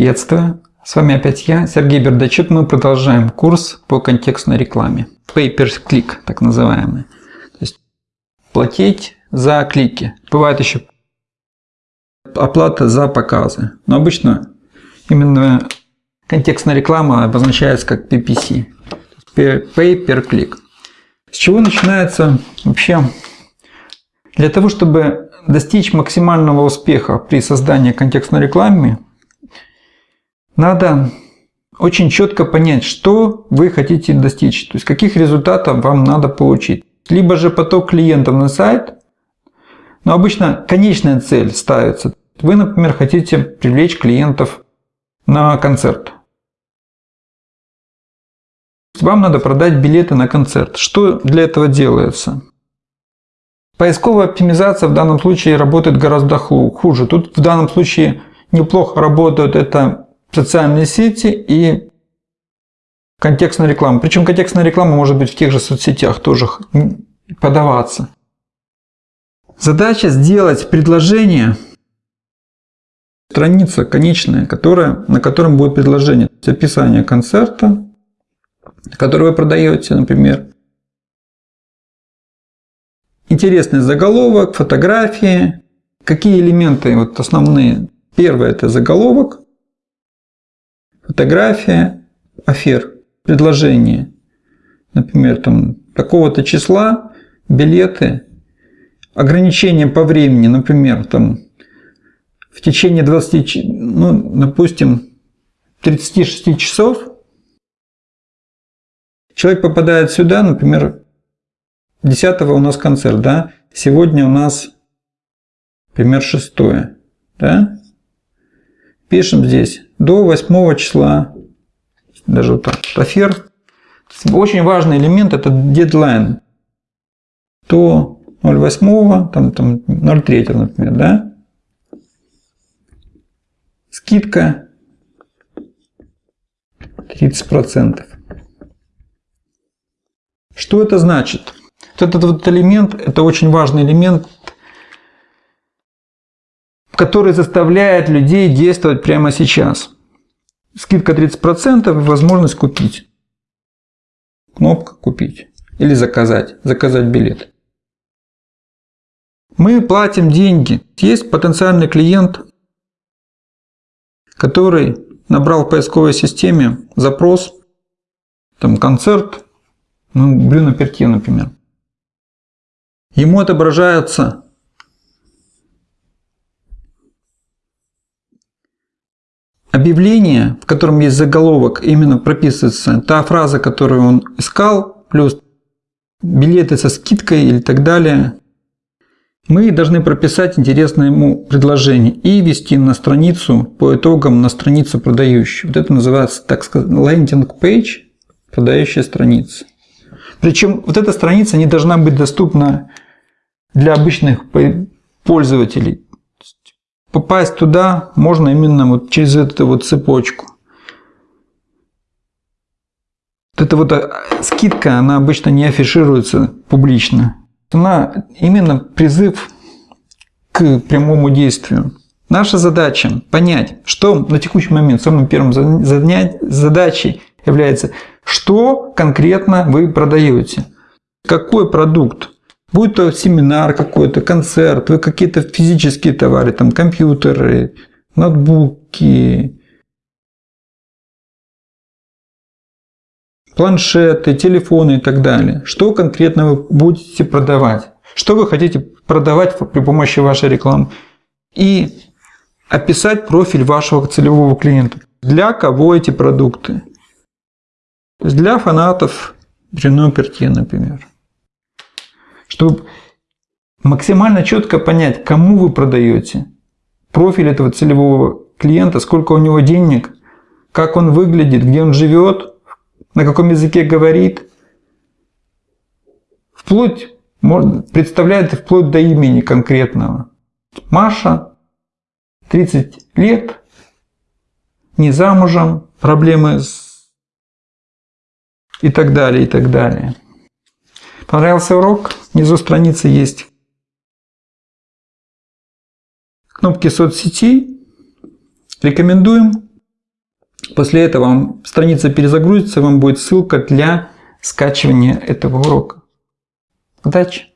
Приветствую! С вами опять я, Сергей Бердачук. Мы продолжаем курс по контекстной рекламе. Pay per click, так называемый. То есть платить за клики. Бывает еще оплата за показы. Но обычно именно контекстная реклама обозначается как PPC. Pay per click. С чего начинается вообще? Для того, чтобы достичь максимального успеха при создании контекстной рекламы, надо очень четко понять, что вы хотите достичь, то есть каких результатов вам надо получить. Либо же поток клиентов на сайт, но обычно конечная цель ставится. Вы, например, хотите привлечь клиентов на концерт. Вам надо продать билеты на концерт. Что для этого делается? Поисковая оптимизация в данном случае работает гораздо хуже. Тут в данном случае неплохо работают это социальные сети и контекстная реклама. Причем контекстная реклама может быть в тех же соцсетях тоже подаваться. Задача сделать предложение, страница конечная, которая, на котором будет предложение. То есть описание концерта, который вы продаете, например, Интересный заголовок, фотографии. Какие элементы вот основные? Первое – это заголовок, фотография, афер, предложение. Например, там такого-то числа, билеты, ограничения по времени, например, там в течение 20, ну, допустим, 36 часов человек попадает сюда, например, 10 у нас концерт, да? Сегодня у нас, пример 6, да? Пишем здесь до 8 числа, даже вот так, афер. Очень важный элемент – это дедлайн. До 0,8, там, там 0,3, например, да? Скидка 30%. Что это значит? Вот этот вот элемент, это очень важный элемент, который заставляет людей действовать прямо сейчас. Скидка 30% и возможность купить. Кнопка «Купить» или «Заказать», «Заказать билет». Мы платим деньги. Есть потенциальный клиент, который набрал в поисковой системе запрос, там концерт, ну, Брюно Пертье, например. Ему отображается объявление, в котором есть заголовок, именно прописывается та фраза, которую он искал, плюс билеты со скидкой или так далее. Мы должны прописать интересное ему предложение и вести на страницу по итогам на страницу продающую. Вот это называется, так сказать, лендинг page, продающая страница. Причем вот эта страница не должна быть доступна для обычных пользователей. Попасть туда можно именно вот через эту вот цепочку. Вот эта вот а, скидка, она обычно не афишируется публично. Она именно призыв к прямому действию. Наша задача понять, что на текущий момент самым первым задачей является, что конкретно вы продаете, какой продукт, Будь то семинар какой-то, концерт, вы какие-то физические товары, там компьютеры, ноутбуки, планшеты, телефоны и так далее. Что конкретно вы будете продавать? Что вы хотите продавать при помощи вашей рекламы? И описать профиль вашего целевого клиента. Для кого эти продукты? Для фанатов Брюно Пертье, например чтобы максимально четко понять, кому вы продаете, профиль этого целевого клиента, сколько у него денег, как он выглядит, где он живет, на каком языке говорит, вплоть, представляет вплоть до имени конкретного. Маша, 30 лет, не замужем, проблемы с... и так далее, и так далее. Понравился урок? Внизу страницы есть кнопки соцсетей. Рекомендуем. После этого вам страница перезагрузится, вам будет ссылка для скачивания этого урока. Удачи!